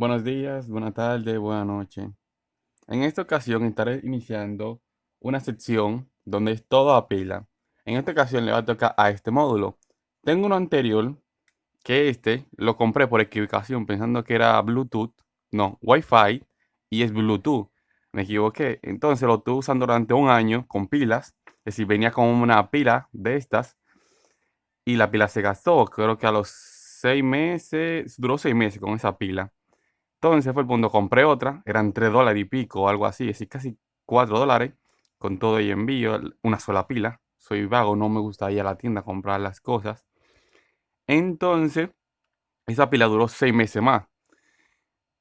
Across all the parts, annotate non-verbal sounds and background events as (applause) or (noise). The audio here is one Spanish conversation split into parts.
Buenos días, buenas tardes, buenas noches. En esta ocasión estaré iniciando una sección donde es todo a pila. En esta ocasión le va a tocar a este módulo. Tengo uno anterior que este lo compré por equivocación pensando que era Bluetooth, no, Wi-Fi y es Bluetooth. Me equivoqué. Entonces lo estuve usando durante un año con pilas. Es decir, venía con una pila de estas y la pila se gastó. Creo que a los seis meses, duró seis meses con esa pila. Entonces fue el punto, compré otra, eran 3 dólares y pico o algo así, es decir, casi 4 dólares con todo y envío, una sola pila. Soy vago, no me gusta ir a la tienda a comprar las cosas. Entonces, esa pila duró 6 meses más.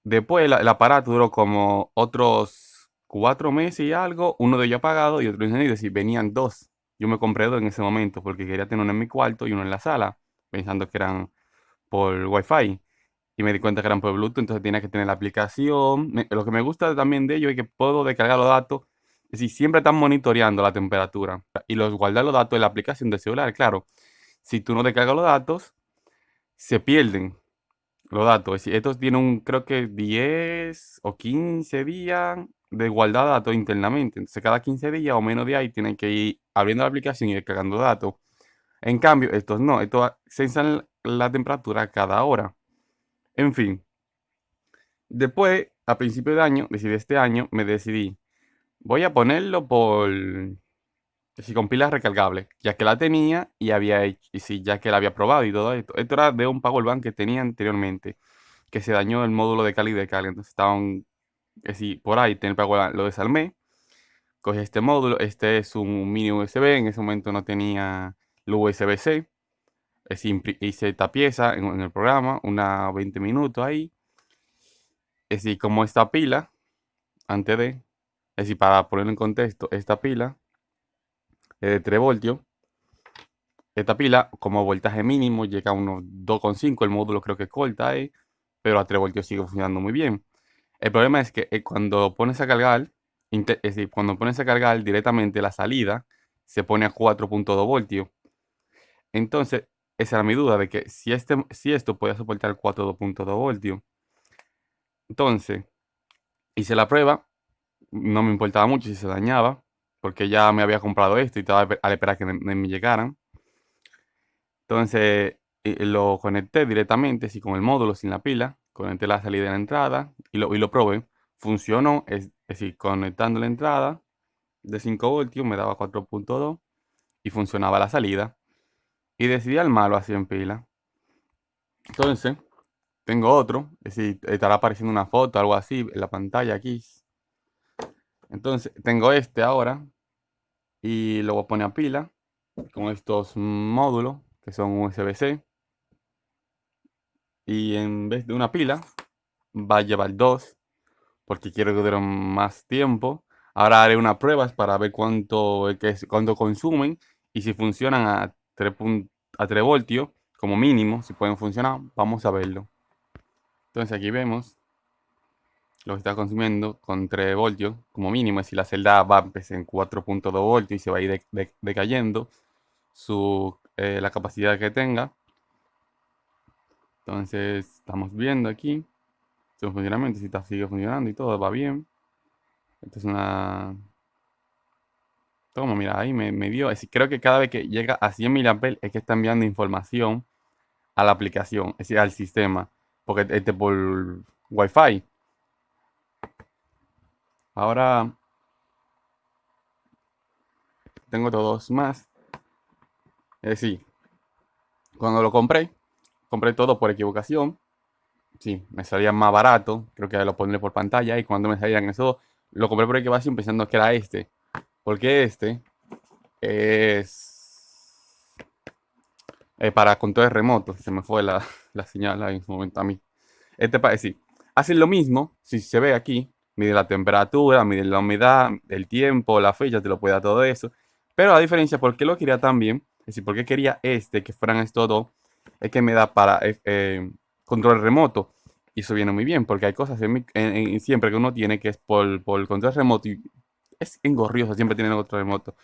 Después el, aparato duró como otros 4 meses y algo, uno de ellos apagado y otro encendido, es decir, venían dos. Yo me compré dos en ese momento porque quería tener uno en mi cuarto y uno en la sala, pensando que eran por Wi-Fi y me di cuenta que eran por Bluetooth, entonces tenía que tener la aplicación. lo que me gusta también de ello es que puedo descargar los datos, es decir, siempre están monitoreando la temperatura y los guardar los datos en la aplicación del celular, claro. Si tú no descargas los datos, se pierden los datos. Es decir, estos tienen un, creo que 10 o 15 días de guardar datos internamente. Entonces, cada 15 días o menos de ahí tienen que ir abriendo la aplicación y descargando datos. En cambio, estos no, estos censan la temperatura cada hora. En fin. Después, a principio de año, decidí este año, me decidí, voy a ponerlo por, si con pilas recargables, ya que la tenía y había hecho, y sí, ya que la había probado y todo esto. Esto era de un Powerbank que tenía anteriormente, que se dañó el módulo de calidad de carga, entonces estaban, que si por ahí tenía el lo desarmé, cogí este módulo, este es un mini USB, en ese momento no tenía el USB-C, hice esta pieza en, el programa, una 20 minutos ahí. Es decir, como esta pila, antes de, es decir, para ponerlo en contexto, esta pila es de 3 voltios. Esta pila, como voltaje mínimo, llega a unos 2,5. El módulo creo que corta ahí, pero a 3 voltios sigue funcionando muy bien. El problema es que eh, cuando pones a cargar, es decir, cuando pones a cargar directamente la salida, se pone a 4.2 voltios. Entonces, esa era mi duda, de que si, este, si esto podía soportar 4.2 voltios. Entonces, hice la prueba, no me importaba mucho si se dañaba, porque ya me había comprado esto y estaba a esperar que me, llegaran. Entonces, lo conecté directamente, así con el módulo, sin la pila, conecté la salida y la entrada y lo, y lo probé. Funcionó, es, decir, conectando la entrada de 5 voltios me daba 4.2 y funcionaba la salida y decidí armarlo así en pila. Entonces, tengo otro, es decir, estará apareciendo una foto, algo así, en la pantalla aquí. Entonces, tengo este ahora y lo voy a poner a pila con estos módulos que son USB-C. Y en vez de una pila, va a llevar dos, porque quiero que dure más tiempo. Ahora haré unas pruebas para ver cuánto, cuánto consumen y si funcionan a 3, a 3 voltios como mínimo, si pueden funcionar, vamos a verlo. Entonces aquí vemos lo que está consumiendo con 3 voltios como mínimo, si la celda va a empezar en 4.2 voltios y se va a ir decayendo su, eh, la capacidad que tenga. Entonces estamos viendo aquí su funcionamiento, si está, sigue funcionando y todo va bien. Esta es una como mira, ahí me, dio. Es creo que cada vez que llega a 100 mAh es que está enviando información a la aplicación, es decir, al sistema. Porque este por Wi-Fi. Ahora tengo todos más. Es decir, cuando lo compré, compré todo por equivocación. Sí, me salía más barato. Creo que lo pondré por pantalla. Y cuando me salían eso, lo compré por equivocación pensando que era este. Porque este es eh, para control remoto. Se me fue la, (laughs) señal en su momento a mí. Este parece sí. Hacen lo mismo, si se ve aquí, mide la temperatura, mide la humedad, el tiempo, la fecha, te lo puede dar todo eso. Pero la diferencia, ¿por qué lo quería también? Es decir, ¿por qué quería este, que fueran estos dos? Es que me da para eh, eh, control remoto. Y eso viene muy bien, porque hay cosas siempre que uno tiene que es por, por control remoto es engorrioso, siempre tiene otro remoto.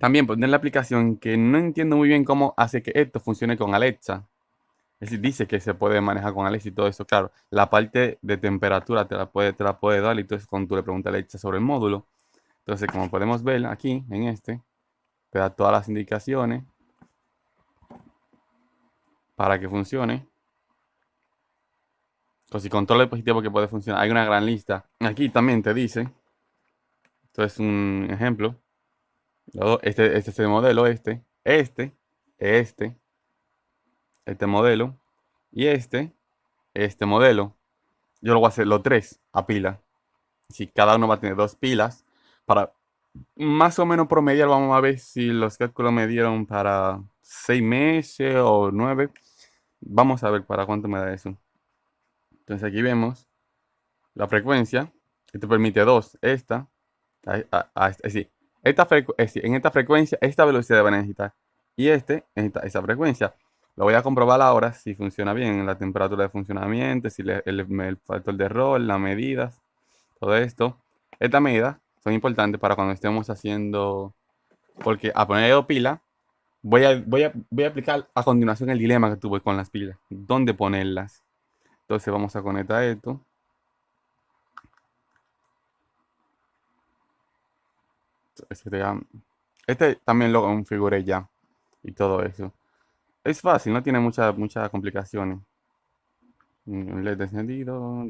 También poner la aplicación que no entiendo muy bien cómo hace que esto funcione con Alexa. Es decir, dice que se puede manejar con Alexa y todo eso. Claro, la parte de temperatura te la puede, te la puede dar y entonces cuando tú le preguntas a Alexa sobre el módulo. Entonces, como podemos ver aquí en este, te da todas las indicaciones para que funcione. O si controla el dispositivo que puede funcionar. Hay una gran lista. Aquí también te dice. Esto es un ejemplo. Este, este es el modelo, este, este, este, este modelo y este, este modelo. Yo lo voy a hacer los tres a pila. Si cada uno va a tener dos pilas para más o menos promediar, vamos a ver si los cálculos me dieron para seis meses o nueve. Vamos a ver para cuánto me da eso. Entonces aquí vemos la frecuencia. Esto permite dos. Esta. Esta en esta frecuencia, esta velocidad va a necesitar. Y este, esta, frecuencia. Lo voy a comprobar ahora si funciona bien. La temperatura de funcionamiento, si el, el factor de error, las medidas. Todo esto. Estas medidas son importantes para cuando estemos haciendo... Porque a poner pila, voy a, voy, a, voy a aplicar a continuación el dilema que tuve con las pilas. ¿Dónde ponerlas? Entonces vamos a conectar esto. Este, este también lo configuré ya. Y todo eso. Es fácil, no tiene muchas muchas complicaciones. LED encendido.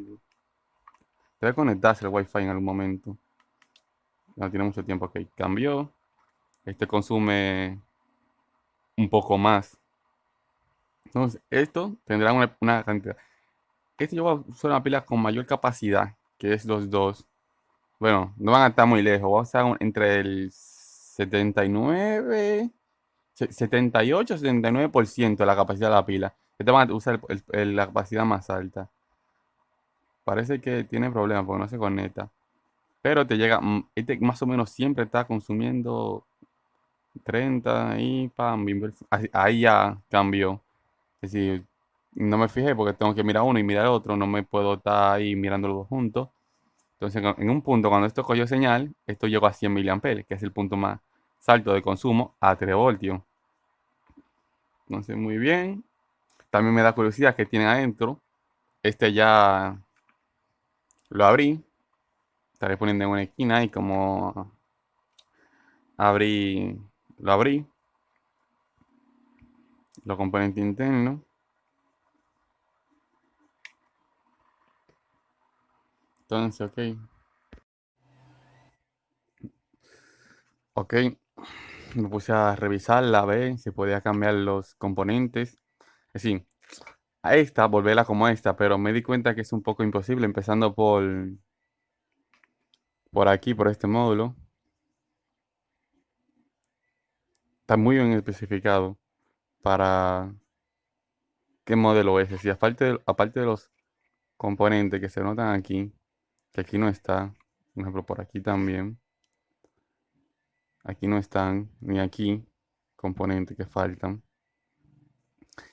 Debe conectarse el wifi en algún momento. No tiene mucho tiempo. Ok, cambió. Este consume un poco más. Entonces, esto tendrá una, cantidad. Este voy a usar una pila con mayor capacidad, que es los dos. Bueno, no van a estar muy lejos. Voy a usar entre el 79, 78, 79% de la capacidad de la pila. Este van a usar la capacidad más alta. Parece que tiene problemas porque no se conecta. Pero te llega, mm, este más o menos siempre está consumiendo 30 y pam, ahí ya cambió. Es decir, no me fijé porque tengo que mirar uno y mirar otro, no me puedo estar ahí mirando los dos juntos. Entonces, en un punto, cuando esto cogió señal, esto llegó a 100 mA, que es el punto más alto de consumo a 3 voltios. Entonces, muy bien. También me da curiosidad que tiene adentro. Este ya lo abrí. Estaré poniendo en una esquina y como abrí lo abrí. Los componentes internos. Entonces, ok. Ok. Me puse a revisarla, a ver si podía cambiar los componentes. Es decir, a esta, volverla como esta, pero me di cuenta que es un poco imposible, empezando por, por aquí, por este módulo. está muy bien especificado para qué modelo es. Y aparte aparte de los componentes que se notan aquí, que aquí no está, por ejemplo por aquí también, aquí no están, ni aquí, componentes que faltan.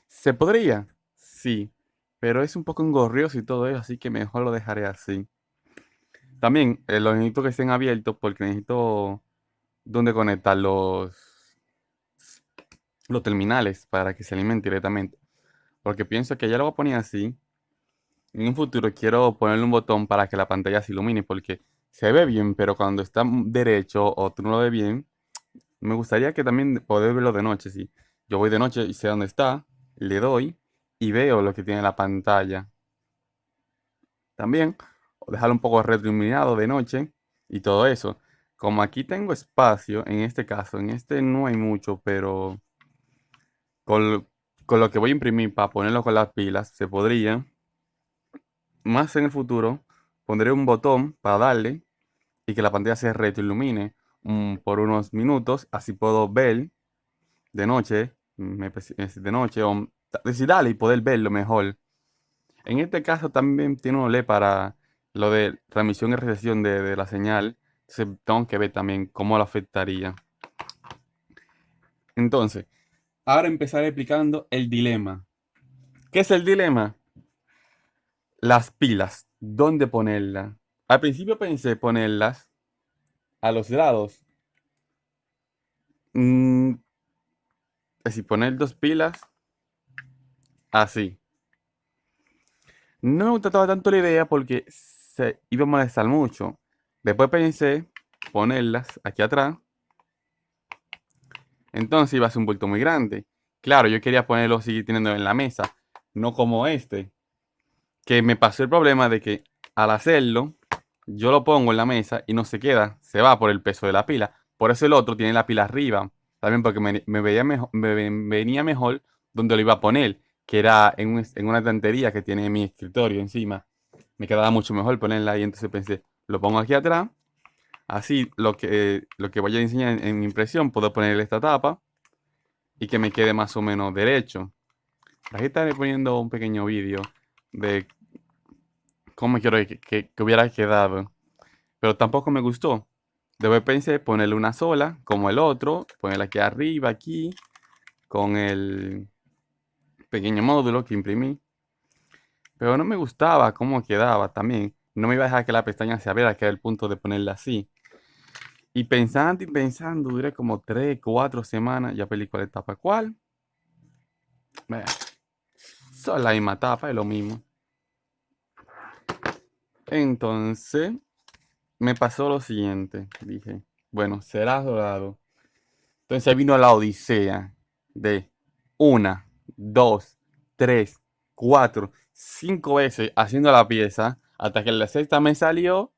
¿Se podría? Sí, pero es un poco engorrioso y todo eso, así que mejor lo dejaré así. También eh, los necesito que estén abiertos porque necesito donde conectar los los terminales para que se alimente directamente. Porque pienso que ya lo voy a poner así. En un futuro quiero ponerle un botón para que la pantalla se ilumine porque se ve bien, pero cuando está derecho o tú no lo ves bien, me gustaría que también poder verlo de noche. Si yo voy de noche y sé dónde está, le doy y veo lo que tiene la pantalla. También dejarlo un poco retroiluminado de noche y todo eso. Como aquí tengo espacio, en este caso, en este no hay mucho, pero con, lo que voy a imprimir para ponerlo con las pilas, se podría, más en el futuro, pondré un botón para darle y que la pantalla se retroilumine ilumine por unos minutos, así puedo ver de noche, de noche, o decir dale y poder verlo mejor. En este caso también tiene un LED para lo de transmisión y recepción de, la señal, entonces tengo que ver también cómo lo afectaría. Entonces, Ahora empezar explicando el dilema. ¿Qué es el dilema? Las pilas. ¿Dónde ponerlas? Al principio pensé ponerlas a los lados. Mm, es decir, poner dos pilas así. No me gustaba tanto la idea porque se iba a molestar mucho. Después pensé ponerlas aquí atrás. Entonces iba a ser un bulto muy grande. Claro, yo quería ponerlo así teniendo en la mesa, no como este. Que me pasó el problema de que al hacerlo, yo lo pongo en la mesa y no se queda, se va por el peso de la pila. Por eso el otro tiene la pila arriba. También porque me, veía mejor, me venía mejor donde lo iba a poner, que era en, una estantería que tiene mi escritorio encima. Me quedaba mucho mejor ponerla ahí, entonces pensé, lo pongo aquí atrás. Así, lo que, lo que voy a enseñar en, mi impresión, puedo ponerle esta tapa y que me quede más o menos derecho. Aquí estaré poniendo un pequeño vídeo de cómo quiero que, hubiera quedado. Pero tampoco me gustó. Después pensé ponerle una sola, como el otro, ponerla aquí arriba, aquí, con el pequeño módulo que imprimí. Pero no me gustaba cómo quedaba también. No me iba a dejar que la pestaña se abriera, que era el punto de ponerla así. Y pensando y pensando, duré como 3, 4 semanas. Ya película cuál etapa cuál. Son la misma tapa, es lo mismo. Entonces, me pasó lo siguiente. Dije, bueno, será dorado. Entonces vino la odisea de una, dos, tres, cuatro, cinco veces haciendo la pieza hasta que la sexta me salió